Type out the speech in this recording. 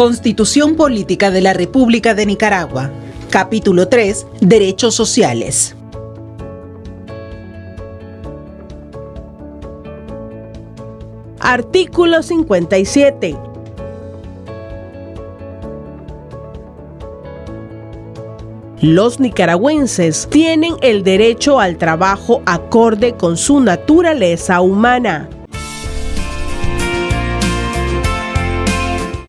Constitución Política de la República de Nicaragua. Capítulo 3. Derechos sociales. Artículo 57. Los nicaragüenses tienen el derecho al trabajo acorde con su naturaleza humana